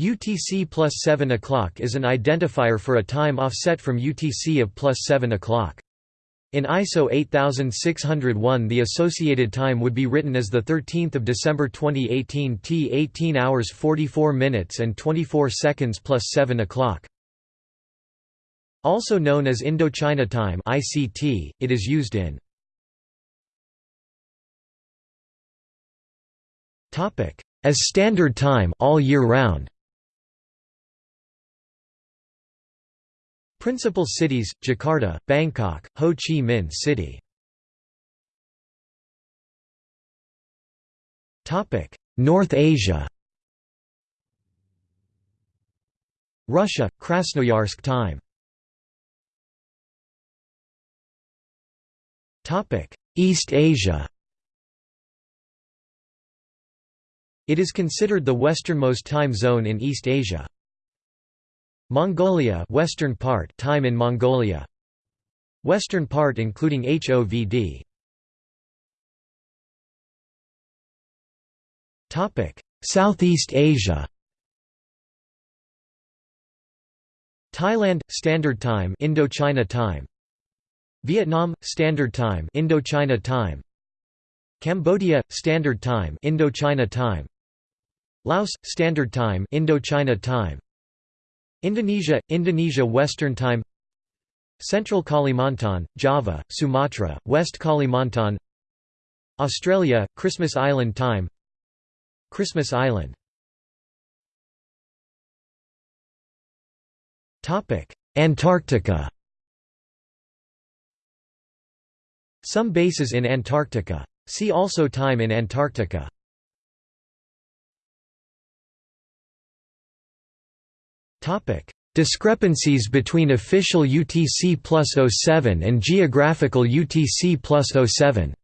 UTC plus 7 o'clock is an identifier for a time offset from UTC of plus 7 o'clock. In ISO 8601 the associated time would be written as 13 December 2018 T 18 hours 44 minutes and 24 seconds plus 7 o'clock. Also known as Indochina Time ICT, it is used in as standard time all year round. Principal cities, Jakarta, Bangkok, Ho Chi Minh City. North Asia Russia, Krasnoyarsk time East Asia It is considered the westernmost time zone in East Asia. Mongolia western part time in Mongolia. Western part including HOVD Topic. Southeast Asia. Thailand Standard Time Indochina Time. Vietnam Standard Time Indochina Time. Cambodia Standard Time Indochina Time. Laos Standard Time Indochina Time Indonesia – Indonesia Western Time Central Kalimantan, Java, Sumatra, West Kalimantan Australia – Christmas Island Time Christmas Island Antarctica Some bases in Antarctica. See also Time in Antarctica Discrepancies between official UTC plus 07 and geographical UTC plus 07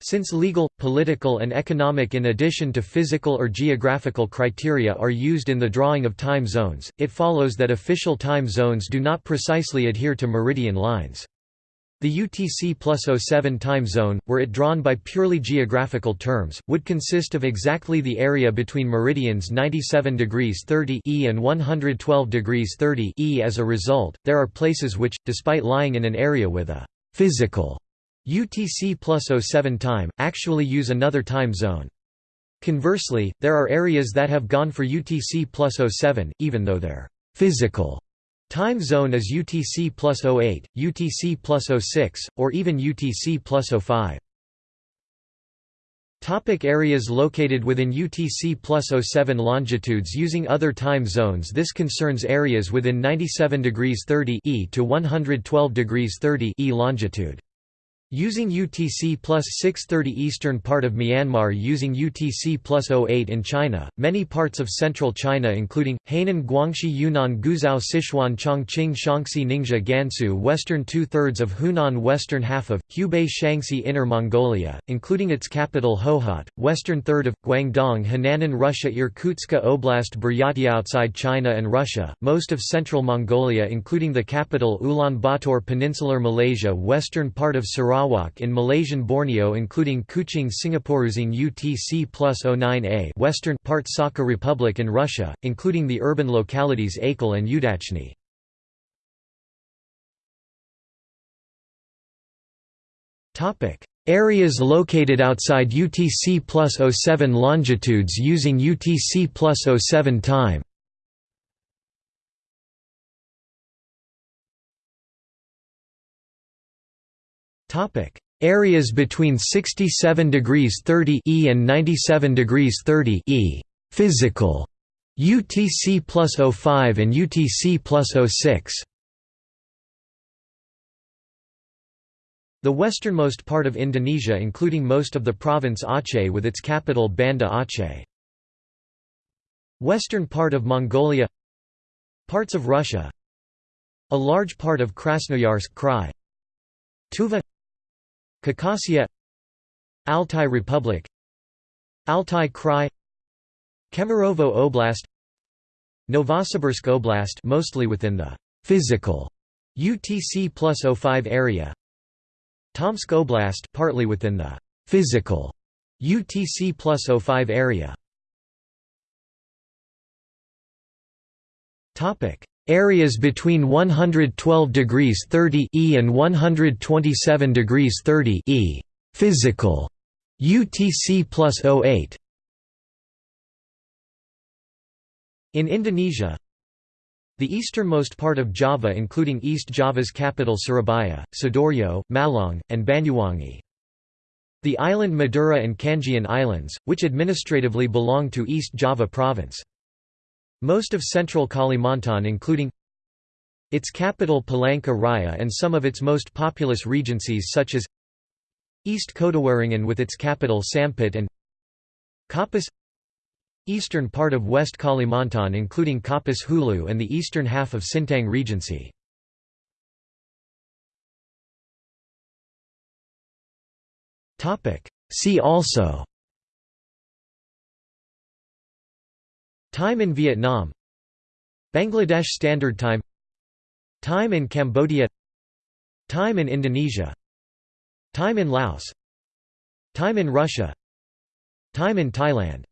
Since legal, political and economic in addition to physical or geographical criteria are used in the drawing of time zones, it follows that official time zones do not precisely adhere to meridian lines. The UTC plus 07 time zone, were it drawn by purely geographical terms, would consist of exactly the area between meridians 97 degrees 30 E and 112 degrees 30 E. As a result, there are places which, despite lying in an area with a physical UTC plus 07 time, actually use another time zone. Conversely, there are areas that have gone for UTC plus 07, even though their physical Time zone is UTC plus 08, UTC plus 06, or even UTC plus 05. Topic areas located within UTC plus 07 longitudes using other time zones This concerns areas within 97 degrees 30 e to 112 degrees 30 e longitude. Using UTC plus 630 eastern part of Myanmar using UTC plus 08 in China, many parts of central China including, Hainan Guangxi Yunnan Guizhou Sichuan Chongqing Shaanxi Ningxia Gansu western two-thirds of Hunan western half of, Hubei Shaanxi Inner Mongolia, including its capital Hohhot, western third of, Guangdong Henanan Russia Irkutsk Oblast Buryatia outside China and Russia, most of central Mongolia including the capital Ulaanbaatar Peninsular Malaysia western part of Sarawak Sarawak in Malaysian Borneo including Kuching Singaporeusing UTC plus 09A western part Sakha Republic in Russia, including the urban localities Aykhal and Udachny. Areas located outside UTC plus 07 longitudes using UTC plus 07 time Areas between 67 degrees 30 E and 97 degrees 30 E. Physical. UTC plus 05 and UTC plus 06 The westernmost part of Indonesia including most of the province Aceh with its capital Banda Aceh. Western part of Mongolia. Parts of Russia. A large part of Krasnoyarsk Krai. Tuva Khakassia Altai Republic Altai Krai Kemerovo Oblast Novosibirsk Oblast mostly within the physical UTC plus 05 area Tomsk Oblast partly within the physical UTC plus 05 area Areas between 112 degrees 30 E and 127 degrees 30 E physical UTC plus 08 In Indonesia The easternmost part of Java including East Java's capital Surabaya, Sidoarjo, Malang, and Banyuwangi. The island Madura and Kangean Islands, which administratively belong to East Java Province. Most of central Kalimantan including its capital Palangka Raya and some of its most populous regencies such as East Kotawaringin with its capital Sampit and Kapuas Eastern part of West Kalimantan including Kapuas Hulu and the eastern half of Sintang Regency. See also Time in Vietnam. Bangladesh Standard Time. Time in Cambodia. Time in Indonesia. Time in Laos. Time in Russia. Time in Thailand